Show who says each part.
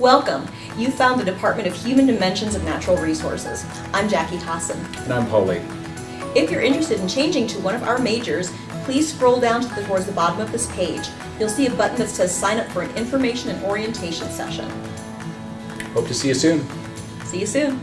Speaker 1: Welcome. You found the Department of Human Dimensions of Natural Resources. I'm Jackie Tossin.
Speaker 2: And I'm Paul Lee.
Speaker 1: If you're interested in changing to one of our majors, please scroll down to the, towards the bottom of this page. You'll see a button that says sign up for an information and orientation session.
Speaker 2: Hope to see you soon.
Speaker 1: See you soon.